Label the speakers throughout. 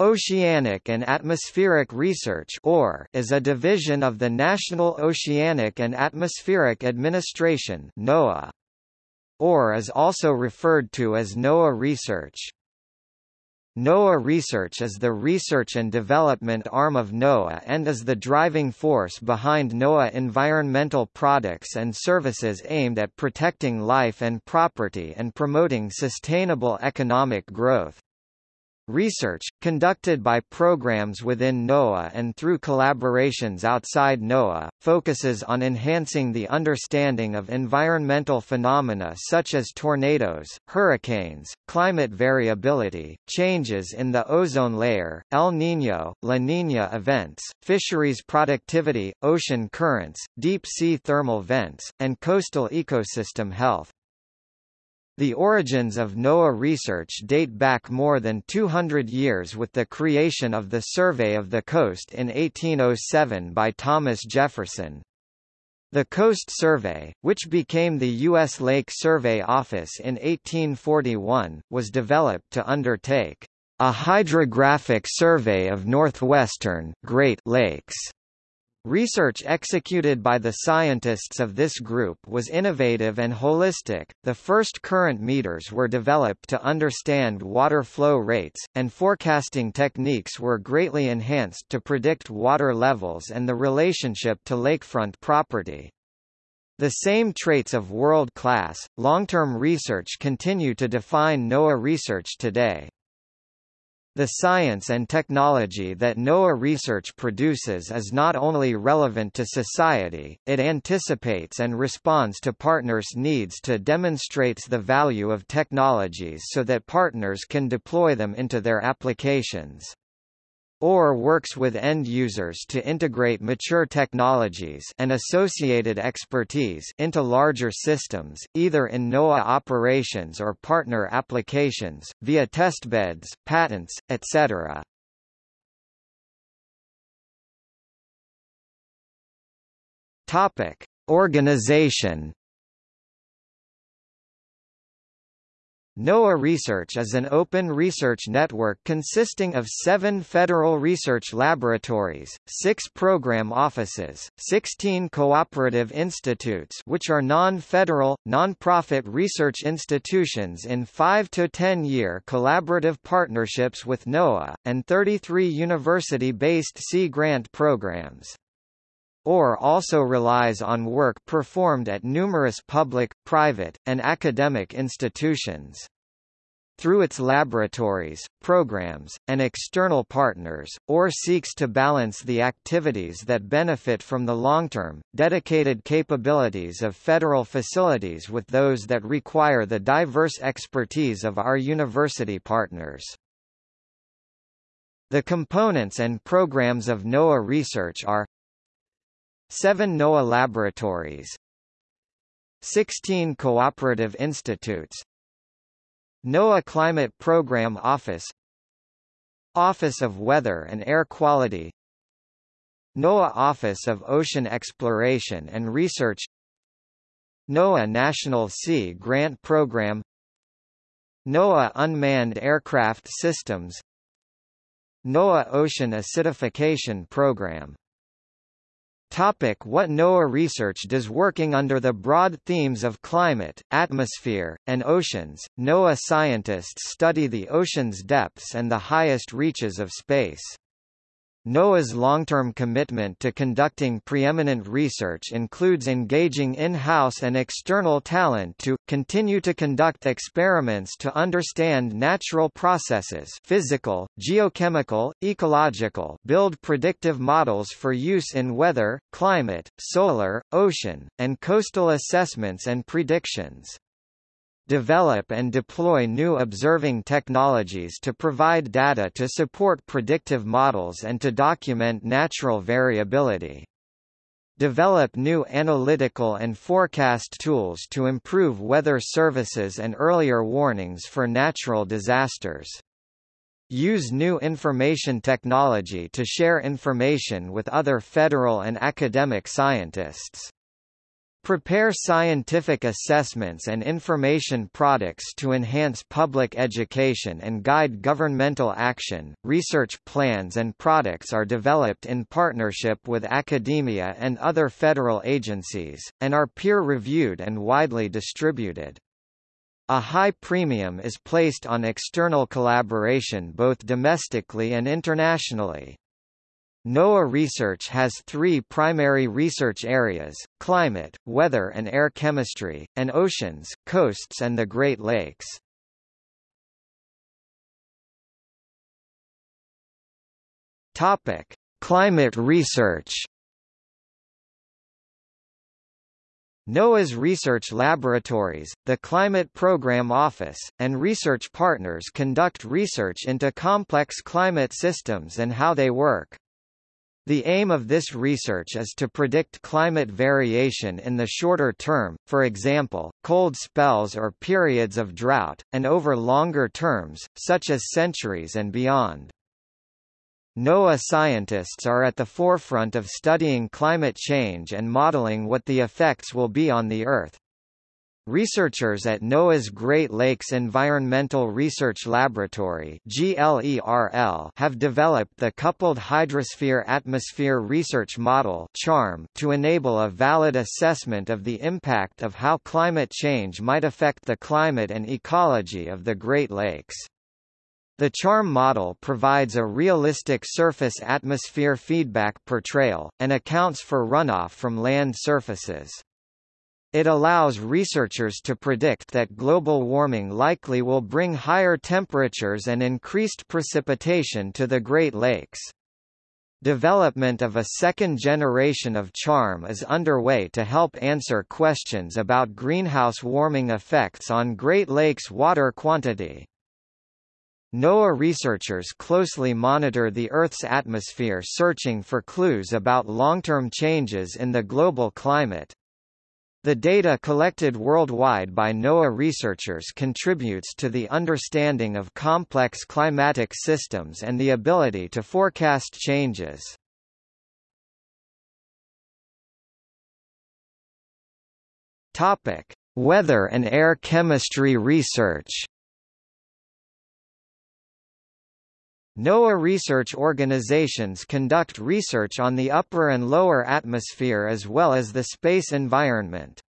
Speaker 1: Oceanic and Atmospheric Research OR is a division of the National Oceanic and Atmospheric Administration NOAA. OR is also referred to as NOAA Research. NOAA Research is the research and development arm of NOAA and is the driving force behind NOAA environmental products and services aimed at protecting life and property and promoting sustainable economic growth. Research, conducted by programs within NOAA and through collaborations outside NOAA, focuses on enhancing the understanding of environmental phenomena such as tornadoes, hurricanes, climate variability, changes in the ozone layer, El Niño, La Niña events, fisheries productivity, ocean currents, deep-sea thermal vents, and coastal ecosystem health. The origins of NOAA research date back more than 200 years with the creation of the Survey of the Coast in 1807 by Thomas Jefferson. The Coast Survey, which became the U.S. Lake Survey Office in 1841, was developed to undertake a hydrographic survey of northwestern Great Lakes Research executed by the scientists of this group was innovative and holistic. The first current meters were developed to understand water flow rates, and forecasting techniques were greatly enhanced to predict water levels and the relationship to lakefront property. The same traits of world-class, long-term research continue to define NOAA research today. The science and technology that NOAA research produces is not only relevant to society, it anticipates and responds to partners' needs to demonstrates the value of technologies so that partners can deploy them into their applications or works with end users to integrate mature technologies and associated expertise into larger systems, either in NOAA operations or partner applications, via testbeds, patents, etc. Topic: Organization NOAA Research is an open research network consisting of seven federal research laboratories, six program offices, 16 cooperative institutes which are non-federal, non-profit research institutions in 5 to 10-year collaborative partnerships with NOAA, and 33 university-based Sea Grant programs. OR also relies on work performed at numerous public, private, and academic institutions. Through its laboratories, programs, and external partners, OR seeks to balance the activities that benefit from the long-term, dedicated capabilities of federal facilities with those that require the diverse expertise of our university partners. The components and programs of NOAA research are 7 NOAA laboratories 16 cooperative institutes NOAA Climate Program Office Office of Weather and Air Quality NOAA Office of Ocean Exploration and Research NOAA National Sea Grant Program NOAA Unmanned Aircraft Systems NOAA Ocean Acidification Program Topic what NOAA research does working under the broad themes of climate, atmosphere, and oceans, NOAA scientists study the ocean's depths and the highest reaches of space. NOAA's long-term commitment to conducting preeminent research includes engaging in-house and external talent to, continue to conduct experiments to understand natural processes physical, geochemical, ecological build predictive models for use in weather, climate, solar, ocean, and coastal assessments and predictions develop and deploy new observing technologies to provide data to support predictive models and to document natural variability. Develop new analytical and forecast tools to improve weather services and earlier warnings for natural disasters. Use new information technology to share information with other federal and academic scientists. Prepare scientific assessments and information products to enhance public education and guide governmental action. Research plans and products are developed in partnership with academia and other federal agencies, and are peer-reviewed and widely distributed. A high premium is placed on external collaboration both domestically and internationally. NOAA research has three primary research areas, climate, weather and air chemistry, and oceans, coasts and the Great Lakes. Topic. Climate research NOAA's research laboratories, the Climate Program Office, and research partners conduct research into complex climate systems and how they work. The aim of this research is to predict climate variation in the shorter term, for example, cold spells or periods of drought, and over longer terms, such as centuries and beyond. NOAA scientists are at the forefront of studying climate change and modeling what the effects will be on the Earth. Researchers at NOAA's Great Lakes Environmental Research Laboratory have developed the Coupled Hydrosphere-Atmosphere Research Model to enable a valid assessment of the impact of how climate change might affect the climate and ecology of the Great Lakes. The CHARM model provides a realistic surface-atmosphere feedback portrayal, and accounts for runoff from land surfaces. It allows researchers to predict that global warming likely will bring higher temperatures and increased precipitation to the Great Lakes. Development of a second generation of CHARM is underway to help answer questions about greenhouse warming effects on Great Lakes water quantity. NOAA researchers closely monitor the Earth's atmosphere searching for clues about long-term changes in the global climate. The data collected worldwide by NOAA researchers contributes to the understanding of complex climatic systems and the ability to forecast changes. Topic: Weather and air chemistry research. NOAA research organizations conduct research on the upper and lower atmosphere as well as the space environment.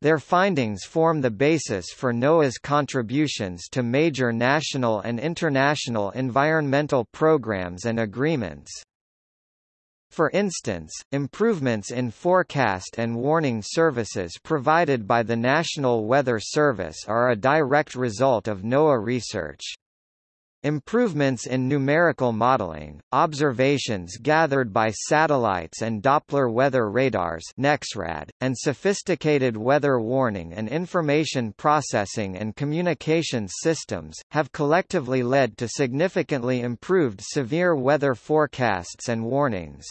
Speaker 1: Their findings form the basis for NOAA's contributions to major national and international environmental programs and agreements. For instance, improvements in forecast and warning services provided by the National Weather Service are a direct result of NOAA research. Improvements in numerical modeling, observations gathered by satellites and Doppler weather radars NEXRAD, and sophisticated weather warning and information processing and communications systems, have collectively led to significantly improved severe weather forecasts and warnings.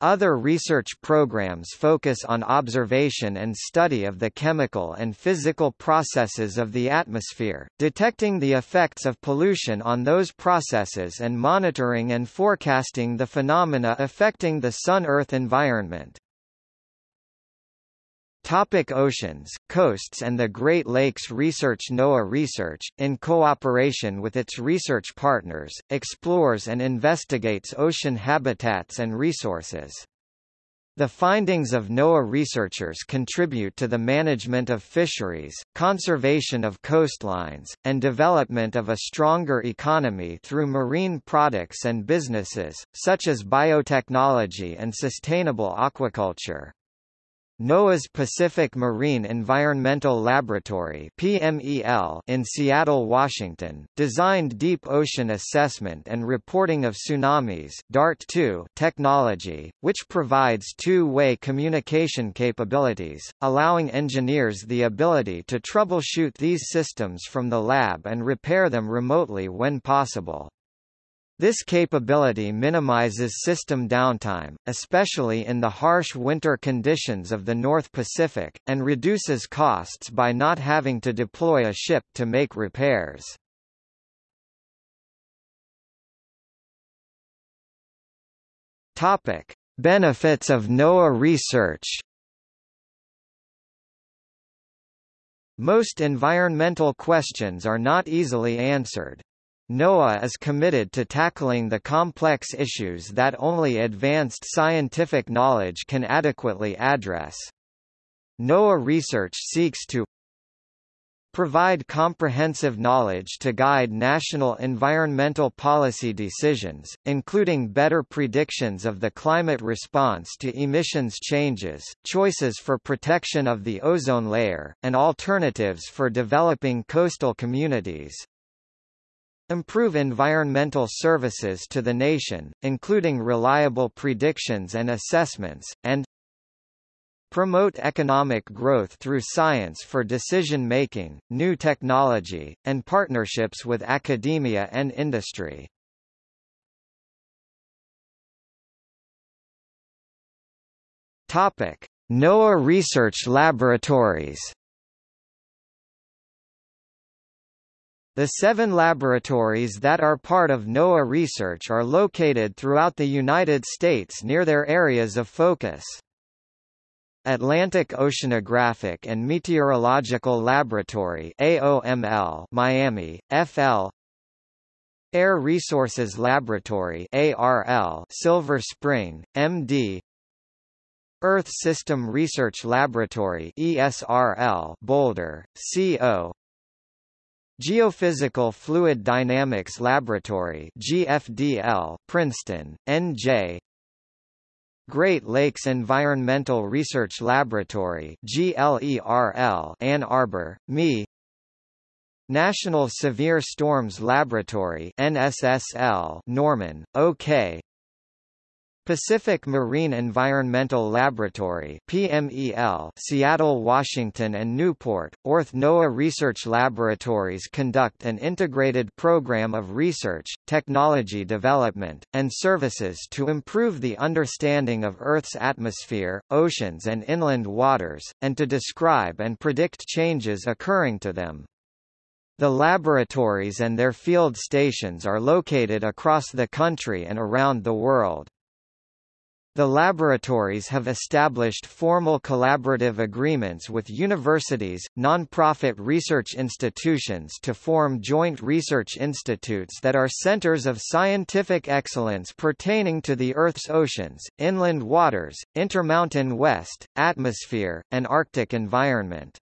Speaker 1: Other research programs focus on observation and study of the chemical and physical processes of the atmosphere, detecting the effects of pollution on those processes and monitoring and forecasting the phenomena affecting the Sun-Earth environment. Topic oceans, coasts and the Great Lakes Research NOAA Research, in cooperation with its research partners, explores and investigates ocean habitats and resources. The findings of NOAA researchers contribute to the management of fisheries, conservation of coastlines, and development of a stronger economy through marine products and businesses, such as biotechnology and sustainable aquaculture. NOAA's Pacific Marine Environmental Laboratory PMEL in Seattle, Washington, designed deep ocean assessment and reporting of tsunamis DART-2 technology, which provides two-way communication capabilities, allowing engineers the ability to troubleshoot these systems from the lab and repair them remotely when possible. This capability minimizes system downtime, especially in the harsh winter conditions of the North Pacific, and reduces costs by not having to deploy a ship to make repairs. Topic: Benefits of NOAA research Most environmental questions are not easily answered. NOAA is committed to tackling the complex issues that only advanced scientific knowledge can adequately address. NOAA research seeks to provide comprehensive knowledge to guide national environmental policy decisions, including better predictions of the climate response to emissions changes, choices for protection of the ozone layer, and alternatives for developing coastal communities. Improve environmental services to the nation, including reliable predictions and assessments, and Promote economic growth through science for decision-making, new technology, and partnerships with academia and industry. NOAA Research Laboratories The seven laboratories that are part of NOAA research are located throughout the United States near their areas of focus. Atlantic Oceanographic and Meteorological Laboratory AOML Miami, FL Air Resources Laboratory ARL Silver Spring, MD Earth System Research Laboratory ESRL Boulder, CO Geophysical Fluid Dynamics Laboratory GFDL, Princeton, NJ Great Lakes Environmental Research Laboratory GLERL, Ann Arbor, ME National Severe Storms Laboratory NSSL, Norman, OK Pacific Marine Environmental Laboratory PMEL, Seattle, Washington and Newport, Orth NOAA Research Laboratories conduct an integrated program of research, technology development, and services to improve the understanding of Earth's atmosphere, oceans and inland waters, and to describe and predict changes occurring to them. The laboratories and their field stations are located across the country and around the world. The laboratories have established formal collaborative agreements with universities, non-profit research institutions to form joint research institutes that are centers of scientific excellence pertaining to the Earth's oceans, inland waters, intermountain west, atmosphere, and Arctic environment.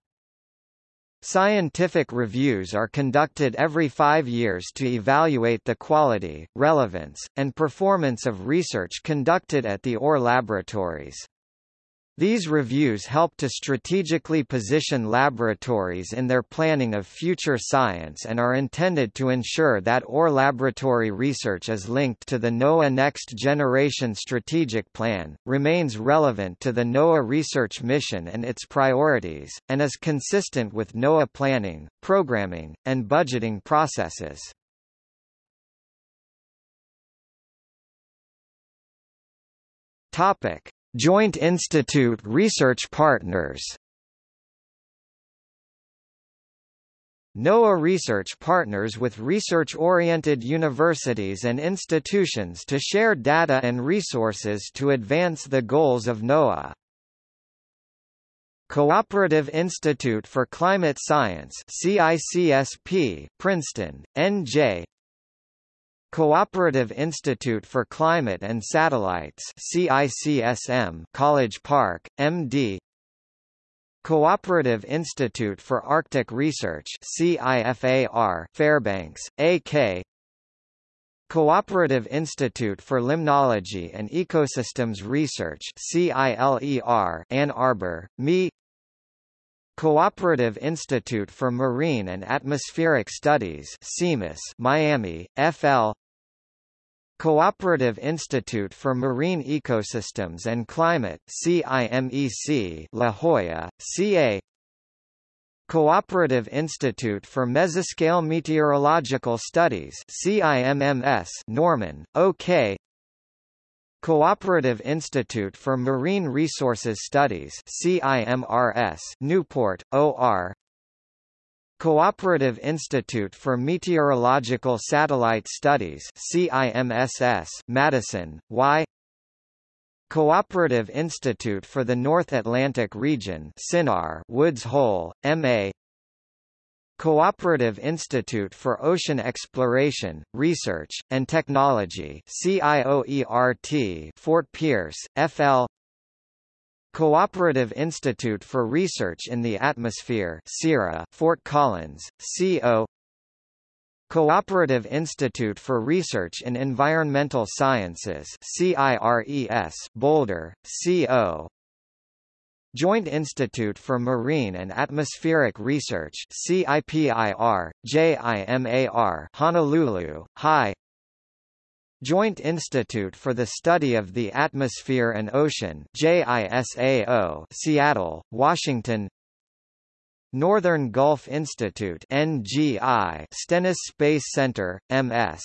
Speaker 1: Scientific reviews are conducted every five years to evaluate the quality, relevance, and performance of research conducted at the OR laboratories. These reviews help to strategically position laboratories in their planning of future science and are intended to ensure that OR laboratory research is linked to the NOAA Next Generation Strategic Plan, remains relevant to the NOAA research mission and its priorities, and is consistent with NOAA planning, programming, and budgeting processes. Topic. Joint Institute Research Partners NOAA research partners with research-oriented universities and institutions to share data and resources to advance the goals of NOAA. Cooperative Institute for Climate Science CICSP, Princeton, NJ Cooperative Institute for Climate and Satellites CICSM, College Park, MD Cooperative Institute for Arctic Research CIFAR, Fairbanks, AK Cooperative Institute for Limnology and Ecosystems Research CILER, Ann Arbor, ME Cooperative Institute for Marine and Atmospheric Studies CIMAS, Miami, FL Cooperative Institute for Marine Ecosystems and Climate CIMEC La Jolla, CA Cooperative Institute for Mesoscale Meteorological Studies CIMMS Norman, OK Cooperative Institute for Marine Resources Studies CIMRS Newport, OR Cooperative Institute for Meteorological Satellite Studies CIMSS, Madison, Y. Cooperative Institute for the North Atlantic Region CINAR, Woods Hole, MA Cooperative Institute for Ocean Exploration, Research, and Technology CIOERT Fort Pierce, FL Cooperative Institute for Research in the Atmosphere CIRA, Fort Collins, CO Cooperative Institute for Research in Environmental Sciences CIRES, Boulder, CO Joint Institute for Marine and Atmospheric Research CIPIR, JIMAR Honolulu, High Joint Institute for the Study of the Atmosphere and Ocean JISAO Seattle, Washington. Northern Gulf Institute NGI Stennis Space Center, MS